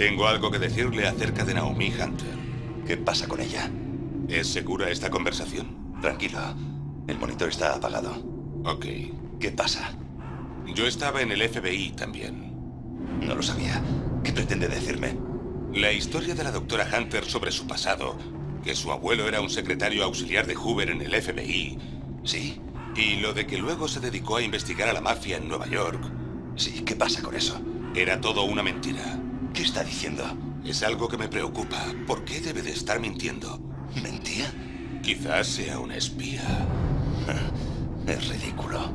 Tengo algo que decirle acerca de Naomi Hunter. ¿Qué pasa con ella? ¿Es segura esta conversación? Tranquilo. El monitor está apagado. Ok. ¿Qué pasa? Yo estaba en el FBI también. No lo sabía. ¿Qué pretende decirme? La historia de la doctora Hunter sobre su pasado, que su abuelo era un secretario auxiliar de Hoover en el FBI. Sí. Y lo de que luego se dedicó a investigar a la mafia en Nueva York. Sí, ¿qué pasa con eso? Era todo una mentira. ¿Qué está diciendo? Es algo que me preocupa. ¿Por qué debe de estar mintiendo? ¿Mentía? Quizás sea una espía. Es ridículo.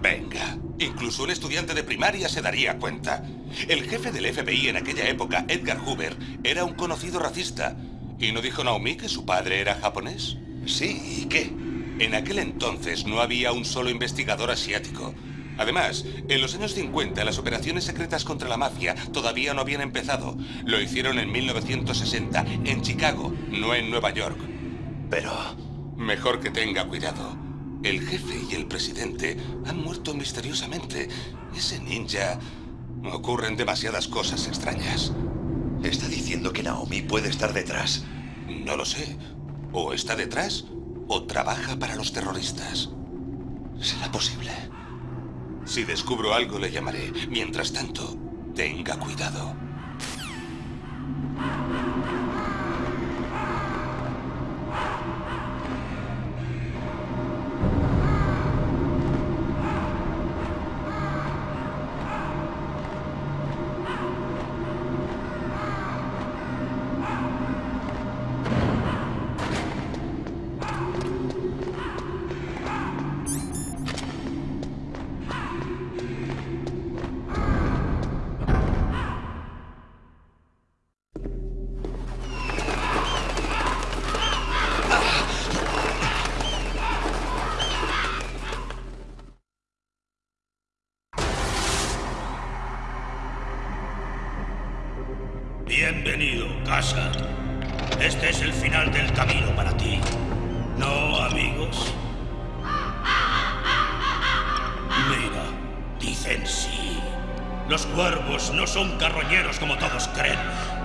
Venga, incluso un estudiante de primaria se daría cuenta. El jefe del FBI en aquella época, Edgar Hoover, era un conocido racista. ¿Y no dijo Naomi que su padre era japonés? Sí, ¿y qué? En aquel entonces no había un solo investigador asiático. Además, en los años 50 las operaciones secretas contra la mafia todavía no habían empezado. Lo hicieron en 1960, en Chicago, no en Nueva York. Pero... Mejor que tenga cuidado. El jefe y el presidente han muerto misteriosamente. Ese ninja... Ocurren demasiadas cosas extrañas. Está diciendo que Naomi puede estar detrás. No lo sé. O está detrás o trabaja para los terroristas. ¿Será posible? Si descubro algo le llamaré. Mientras tanto, tenga cuidado. Casa. Este es el final del camino para ti. ¿No, amigos? Mira, dicen sí. Los cuervos no son carroñeros como todos creen.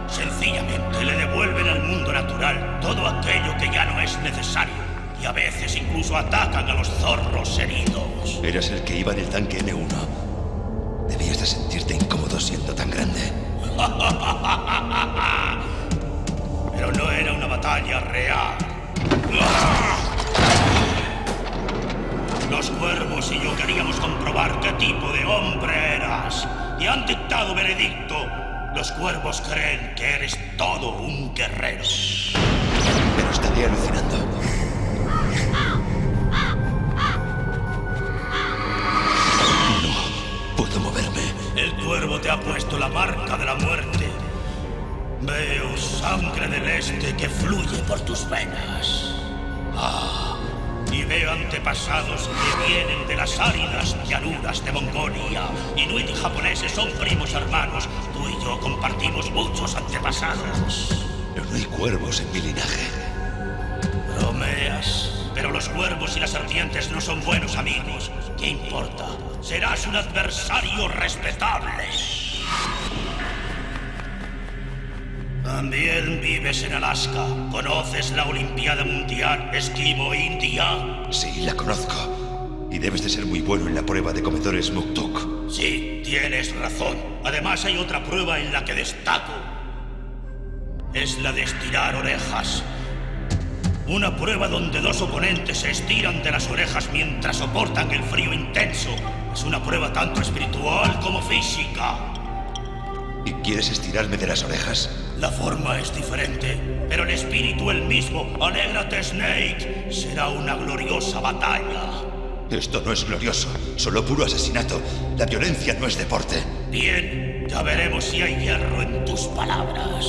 Sencillamente le devuelven al mundo natural todo aquello que ya no es necesario. Y a veces incluso atacan a los zorros heridos. Eras el que iba en el tanque N1. Debías de sentirte incómodo siendo tan grande. Pero no era una batalla real. Los cuervos y yo queríamos comprobar qué tipo de hombre eras. Y han dictado veredicto. Los cuervos creen que eres todo un guerrero. Pero estaría alucinando. No puedo moverme. El cuervo te ha puesto la marca de la muerte. Veo sangre del este que fluye por tus venas. Ah, y veo antepasados que vienen de las áridas llanuras de Mongolia. Inuit y japoneses son primos hermanos. Tú y yo compartimos muchos antepasados. Pero no hay cuervos en mi linaje. Bromeas. Pero los cuervos y las serpientes no son buenos amigos. ¿Qué importa? Serás un adversario respetable. También vives en Alaska. ¿Conoces la Olimpiada Mundial Esquimo India? Sí, la conozco. Y debes de ser muy bueno en la prueba de comedores Muktuk. Sí, tienes razón. Además hay otra prueba en la que destaco. Es la de estirar orejas. Una prueba donde dos oponentes se estiran de las orejas mientras soportan el frío intenso. Es una prueba tanto espiritual como física. ¿Y quieres estirarme de las orejas? La forma es diferente, pero el espíritu el mismo. Alégrate, Snake. Será una gloriosa batalla. Esto no es glorioso, solo puro asesinato. La violencia no es deporte. Bien, ya veremos si hay hierro en tus palabras.